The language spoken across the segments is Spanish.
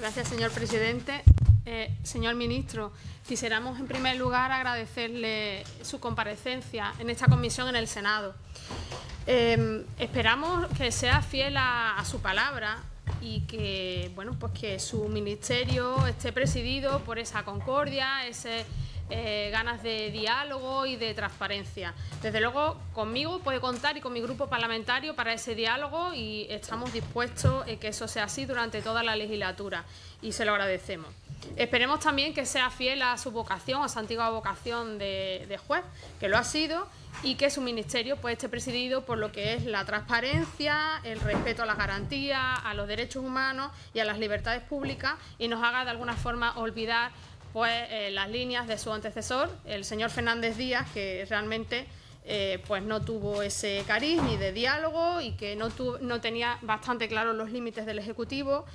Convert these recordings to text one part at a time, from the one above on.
Gracias, señor presidente. Eh, señor ministro, quisiéramos en primer lugar agradecerle su comparecencia en esta comisión en el Senado. Eh, esperamos que sea fiel a, su palabra y que, bueno, pues que su ministerio esté presidido por esa concordia, ese eh, ganas de diálogo y de transparencia. Desde luego, conmigo puede contar y con mi grupo parlamentario para ese diálogo y estamos dispuestos a que eso sea así durante toda la legislatura y se lo agradecemos. Esperemos también que sea fiel a su vocación, a su antigua vocación de, juez, que lo ha sido, y que su ministerio pues, esté presidido por lo que es la transparencia, el respeto a las garantías, a los derechos humanos y a las libertades públicas y nos haga de alguna forma olvidar pues, las líneas de su antecesor, el señor Fernández Díaz, que realmente eh, pues no tuvo ese cariz ni de diálogo y que no, no tenía bastante claros los límites del Ejecutivo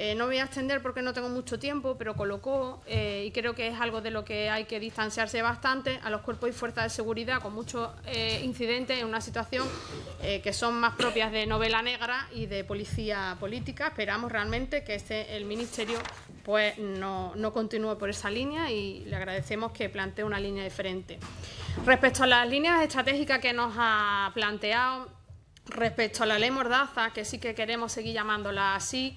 eh, no voy a extender porque no tengo mucho tiempo, pero colocó, eh, y creo que es algo de lo que hay que distanciarse bastante, a los cuerpos y fuerzas de seguridad con muchos eh, incidentes en una situación que son más propias de novela negra y de policía política. Esperamos realmente que este, el Ministerio pues, no, no continúe por esa línea y le agradecemos que plantee una línea diferente. Respecto a las líneas estratégicas que nos ha planteado, respecto a la ley Mordaza, que sí que queremos seguir llamándola así,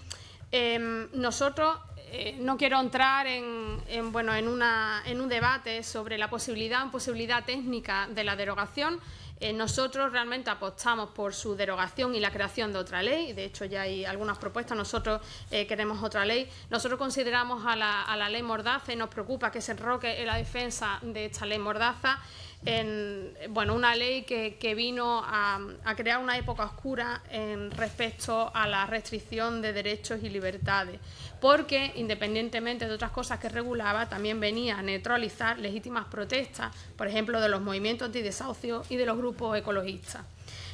Em, nosotros eh, no quiero entrar en, bueno, en, un debate sobre la posibilidad o imposibilidad técnica de la derogación. Eh, nosotros realmente apostamos por su derogación y la creación de otra ley. De hecho, ya hay algunas propuestas. Nosotros eh, queremos otra ley. Nosotros consideramos a la, a la ley Mordaza y nos preocupa que se enroque en la defensa de esta ley Mordaza en bueno, una ley que, vino a, crear una época oscura en respecto a la restricción de derechos y libertades, porque independientemente de otras cosas que regulaba, también venía a neutralizar legítimas protestas, por ejemplo, de los movimientos de desahucio y de los grupos ecologistas.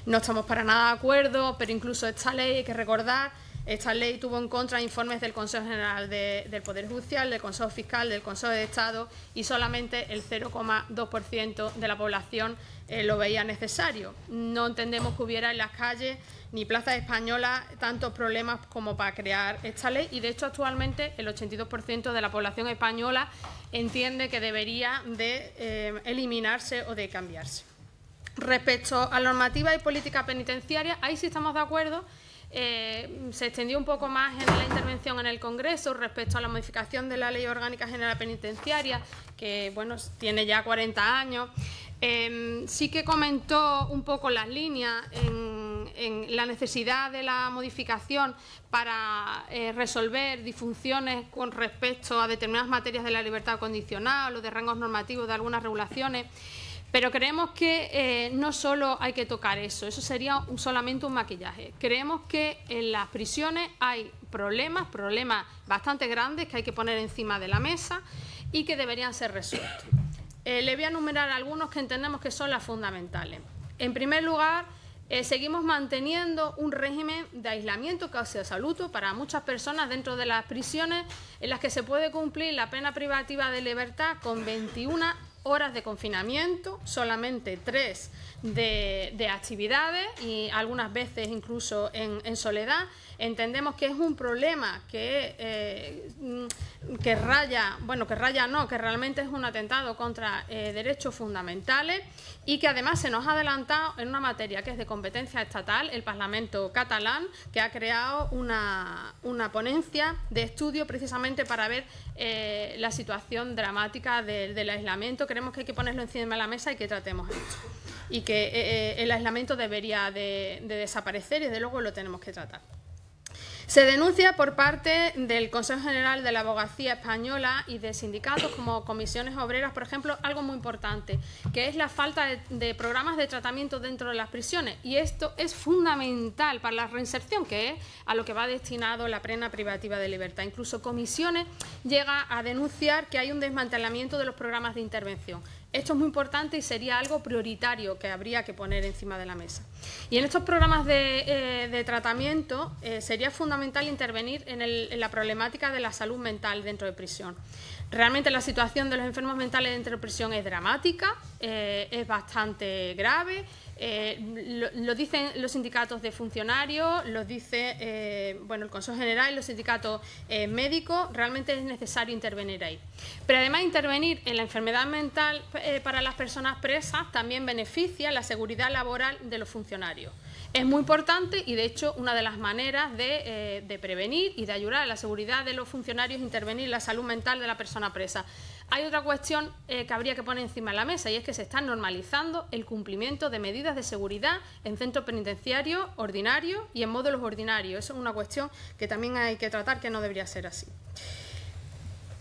No estamos para nada de acuerdo, pero incluso esta ley hay que recordar esta ley tuvo en contra informes del Consejo General del Poder Judicial, del Consejo Fiscal, del Consejo de Estado y solamente el 0,2% de la población eh, lo veía necesario. No entendemos que hubiera en las calles ni plazas españolas tantos problemas como para crear esta ley y de hecho actualmente el 82% de la población española entiende que debería de eh, eliminarse o de cambiarse. Respecto a normativa y política penitenciaria, ahí sí estamos de acuerdo eh, se extendió un poco más en la intervención en el Congreso respecto a la modificación de la Ley Orgánica General Penitenciaria, que bueno, tiene ya 40 años. Em, sí que comentó un poco las líneas en, la necesidad de la modificación para eh, resolver disfunciones con respecto a determinadas materias de la libertad condicional o de rangos normativos de algunas regulaciones. Pero creemos que eh, no solo hay que tocar eso, eso sería solamente un maquillaje. Creemos que en las prisiones hay problemas, problemas bastante grandes que hay que poner encima de la mesa y que deberían ser resueltos. Eh, le voy a enumerar algunos que entendemos que son las fundamentales. En primer lugar, eh, seguimos manteniendo un régimen de aislamiento casi absoluto para muchas personas dentro de las prisiones en las que se puede cumplir la pena privativa de libertad con 21 horas de confinamiento, solamente tres de, actividades y algunas veces incluso en, soledad. Entendemos que es un problema que, eh, que raya, bueno, que raya no, que realmente es un atentado contra eh, derechos fundamentales y que además se nos ha adelantado en una materia que es de competencia estatal, el Parlamento catalán, que ha creado una, ponencia de estudio precisamente para ver eh, la situación dramática del aislamiento. Creemos que hay que ponerlo encima de la mesa y que tratemos esto y que el aislamiento debería de, de desaparecer y desde luego lo tenemos que tratar. Se denuncia por parte del Consejo General de la Abogacía Española y de sindicatos como comisiones obreras, por ejemplo, algo muy importante, que es la falta de, programas de tratamiento dentro de las prisiones. Y esto es fundamental para la reinserción, que es a lo que va destinado la pena privativa de libertad. Incluso comisiones llega a denunciar que hay un desmantelamiento de los programas de intervención. Esto es muy importante y sería algo prioritario que habría que poner encima de la mesa. Y en estos programas de, eh, tratamiento eh, sería fundamental intervenir en, la problemática de la salud mental dentro de prisión. Realmente la situación de los enfermos mentales dentro de prisión es dramática, eh, es bastante grave, lo, dicen los sindicatos de funcionarios, lo dice bueno, el Consejo General y los sindicatos médicos, realmente es necesario intervenir ahí. Pero además intervenir en la enfermedad mental para las personas presas también beneficia la seguridad laboral de los funcionarios. Es muy importante y, de hecho, una de las maneras de, de prevenir y de ayudar a la seguridad de los funcionarios es intervenir en la salud mental de la persona presa. Hay otra cuestión eh, que habría que poner encima de la mesa y es que se está normalizando el cumplimiento de medidas de seguridad en centros penitenciarios ordinarios y en módulos ordinarios. Eso es una cuestión que también hay que tratar que no debería ser así.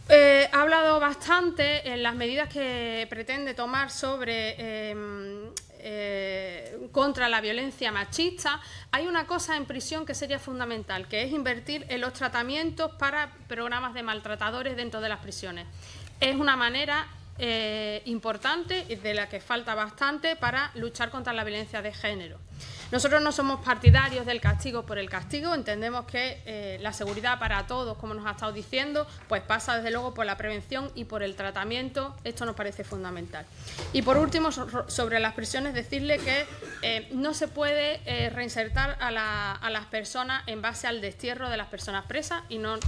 Eh, ha hablado bastante en las medidas que pretende tomar sobre em, eh, contra la violencia machista, hay una cosa en prisión que sería fundamental, que es invertir en los tratamientos para programas de maltratadores dentro de las prisiones es una manera eh, importante y de la que falta bastante para luchar contra la violencia de género. Nosotros no somos partidarios del castigo por el castigo, entendemos que eh, la seguridad para todos, como nos ha estado diciendo, pues pasa desde luego por la prevención y por el tratamiento, esto nos parece fundamental. Y por último, sobre las prisiones, decirle que eh, no se puede reinsertar a, a las personas en base al destierro de las personas presas y no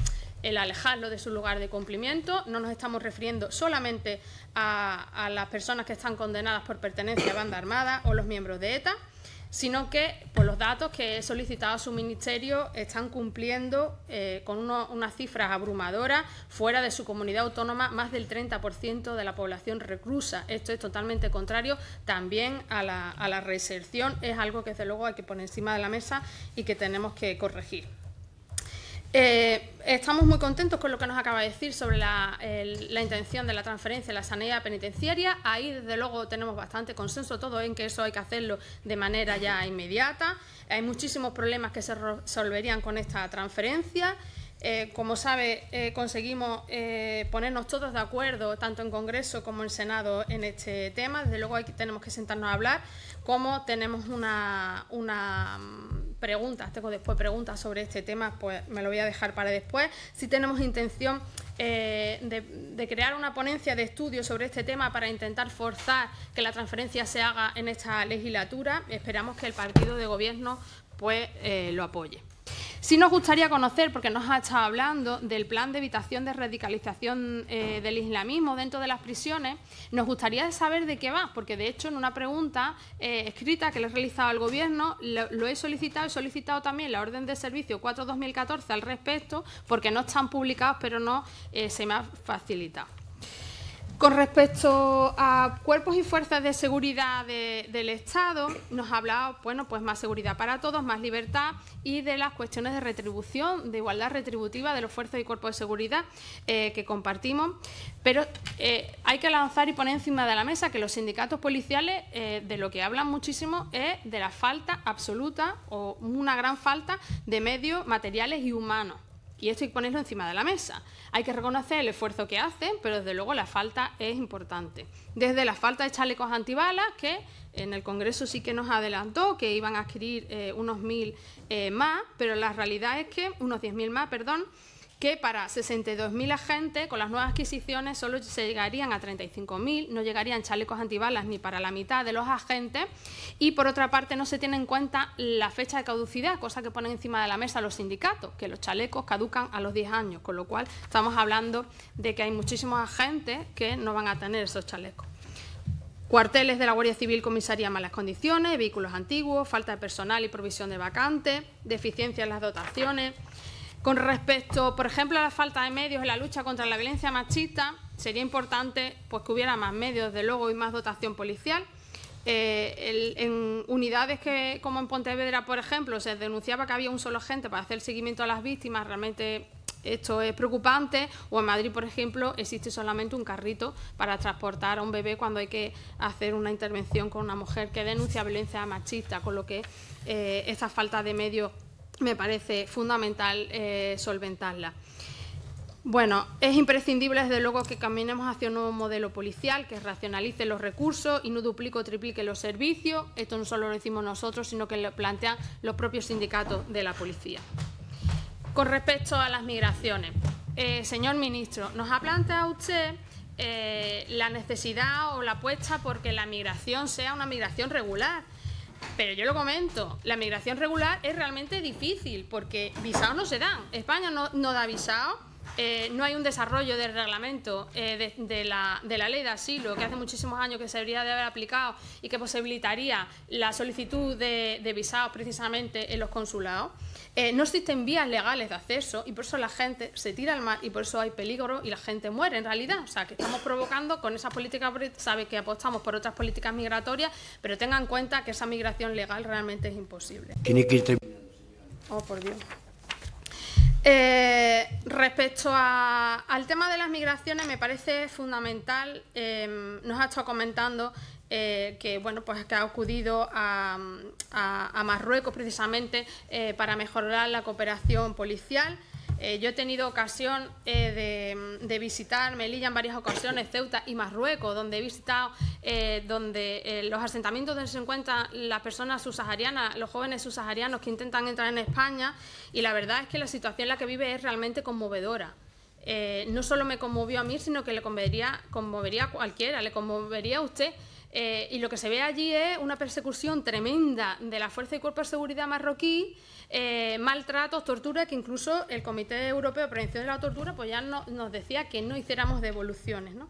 el alejarlo de su lugar de cumplimiento. No nos estamos refiriendo solamente a, las personas que están condenadas por pertenencia a banda armada o los miembros de ETA, sino que por los datos que he solicitado a su ministerio están cumpliendo eh, con unas cifras abrumadoras fuera de su comunidad autónoma más del 30% de la población reclusa. Esto es totalmente contrario también a la, a la reinserción, es algo que desde luego hay que poner encima de la mesa y que tenemos que corregir. Eh, estamos muy contentos con lo que nos acaba de decir sobre la, intención de la transferencia de la sanidad penitenciaria. Ahí, desde luego, tenemos bastante consenso todo en que eso hay que hacerlo de manera ya inmediata. Hay muchísimos problemas que se resolverían con esta transferencia. Eh, como sabe, eh, conseguimos ponernos todos de acuerdo, tanto en Congreso como en Senado, en este tema. Desde luego, tenemos que sentarnos a hablar. Como tenemos una preguntas, tengo después preguntas sobre este tema, pues me lo voy a dejar para después. Si tenemos intención eh, de, crear una ponencia de estudio sobre este tema para intentar forzar que la transferencia se haga en esta legislatura. Esperamos que el partido de gobierno pues, eh, lo apoye. Sí nos gustaría conocer, porque nos ha estado hablando del plan de evitación de radicalización eh, del islamismo dentro de las prisiones, nos gustaría saber de qué va, porque de hecho en una pregunta eh, escrita que le he realizado al Gobierno lo, he solicitado, he solicitado también la orden de servicio 4-2014 al respecto, porque no están publicados, pero no eh, se me ha facilitado. Con respecto a cuerpos y fuerzas de seguridad del Estado, nos ha hablado, bueno, pues más seguridad para todos, más libertad y de las cuestiones de retribución, de igualdad retributiva de los fuerzas y cuerpos de seguridad eh, que compartimos. Pero eh, hay que lanzar y poner encima de la mesa que los sindicatos policiales eh, de lo que hablan muchísimo es de la falta absoluta o una gran falta de medios materiales y humanos. Y esto hay que ponerlo encima de la mesa. Hay que reconocer el esfuerzo que hacen, pero desde luego la falta es importante. Desde la falta de chalecos antibalas, que en el Congreso sí que nos adelantó que iban a adquirir eh, unos mil eh, más, pero la realidad es que, unos 10.000 más, perdón, que para 62.000 agentes, con las nuevas adquisiciones, solo se llegarían a 35.000, no llegarían chalecos antibalas ni para la mitad de los agentes, y por otra parte no se tiene en cuenta la fecha de caducidad, cosa que ponen encima de la mesa los sindicatos, que los chalecos caducan a los 10 años, con lo cual estamos hablando de que hay muchísimos agentes que no van a tener esos chalecos. Cuarteles de la Guardia Civil, comisaría malas condiciones, vehículos antiguos, falta de personal y provisión de vacantes, deficiencia en las dotaciones, con respecto, por ejemplo, a la falta de medios en la lucha contra la violencia machista, sería importante pues, que hubiera más medios, de luego, y más dotación policial. Eh, en unidades que, como en Pontevedra, por ejemplo, se denunciaba que había un solo agente para hacer seguimiento a las víctimas, realmente esto es preocupante. O en Madrid, por ejemplo, existe solamente un carrito para transportar a un bebé cuando hay que hacer una intervención con una mujer que denuncia violencia machista, con lo que eh, esta falta de medios me parece fundamental eh, solventarla. Bueno, es imprescindible desde luego que caminemos hacia un nuevo modelo policial que racionalice los recursos y no duplique o triplique los servicios. Esto no solo lo decimos nosotros, sino que lo plantean los propios sindicatos de la policía. Con respecto a las migraciones, eh, señor ministro, nos ha planteado usted eh, la necesidad o la apuesta porque la migración sea una migración regular. Pero yo lo comento, la migración regular es realmente difícil porque visados no se dan. España no, da visados eh, no hay un desarrollo del reglamento eh, de, la, ley de asilo que hace muchísimos años que se debería de haber aplicado y que posibilitaría la solicitud de, visados precisamente en los consulados. Eh, no existen vías legales de acceso y por eso la gente se tira al mar y por eso hay peligro y la gente muere en realidad. O sea, que estamos provocando con esa política, sabe que apostamos por otras políticas migratorias, pero tengan en cuenta que esa migración legal realmente es imposible. Oh, por Dios. Eh, respecto al tema de las migraciones, me parece fundamental, em, nos ha estado comentando eh, que bueno pues que ha acudido a, Marruecos precisamente eh, para mejorar la cooperación policial. Eh, yo he tenido ocasión eh, de, visitar Melilla en varias ocasiones, Ceuta y Marruecos, donde he visitado eh, donde los asentamientos donde se encuentran las personas subsaharianas, los jóvenes subsaharianos que intentan entrar en España y la verdad es que la situación en la que vive es realmente conmovedora. no solo me conmovió a mí, sino que le conmovería, conmovería a cualquiera, le conmovería a usted. Y lo que se ve allí es una persecución tremenda de la Fuerza y Cuerpo de Seguridad marroquí eh, maltratos, tortura, que incluso el Comité Europeo de Prevención de la Tortura pues ya nos decía que no hiciéramos devoluciones. ¿no?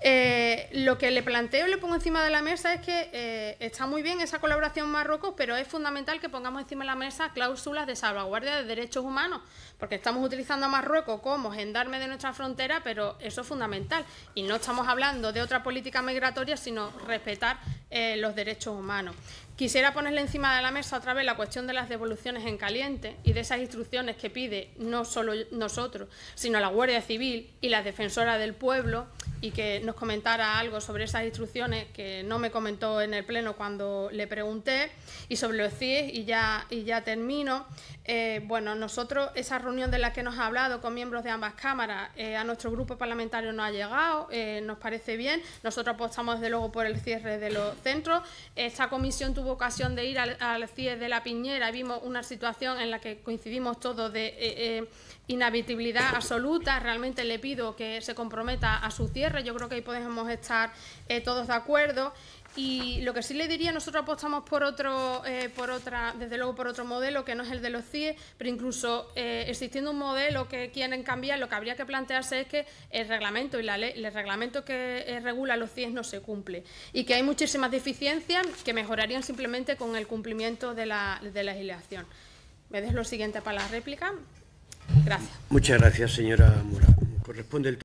Eh, lo que le planteo y le pongo encima de la mesa es que eh, está muy bien esa colaboración Marruecos, pero es fundamental que pongamos encima de la mesa cláusulas de salvaguardia de derechos humanos, porque estamos utilizando a Marruecos como gendarme de nuestra frontera, pero eso es fundamental. Y no estamos hablando de otra política migratoria, sino respetar eh, los derechos humanos. Quisiera ponerle encima de la mesa otra vez la cuestión de las devoluciones en caliente y de esas instrucciones que pide no solo nosotros, sino la Guardia Civil y la Defensora del Pueblo y que nos comentara algo sobre esas instrucciones que no me comentó en el Pleno cuando le pregunté y sobre los CIE y ya, y ya termino. Eh, bueno, nosotros, esa reunión de la que nos ha hablado con miembros de ambas cámaras, eh, a nuestro grupo parlamentario no ha llegado, eh, nos parece bien. Nosotros apostamos desde luego por el cierre de los centros. Esta comisión tuvo ocasión de ir al, al de la Piñera, vimos una situación en la que coincidimos todos de inhabitabilidad absoluta. Realmente le pido que se comprometa a su cierre. Yo creo que ahí podemos estar eh, todos de acuerdo. Y lo que sí le diría, nosotros apostamos por otro, eh, por otra, desde luego por otro modelo que no es el de los CIE, pero incluso eh, existiendo un modelo que quieren cambiar, lo que habría que plantearse es que el reglamento y la ley, el reglamento que regula los CIE no se cumple y que hay muchísimas deficiencias que mejorarían simplemente con el cumplimiento de la, de la legislación. Me des lo siguiente para la réplica. Gracias. Muchas gracias, señora Mora. Corresponde el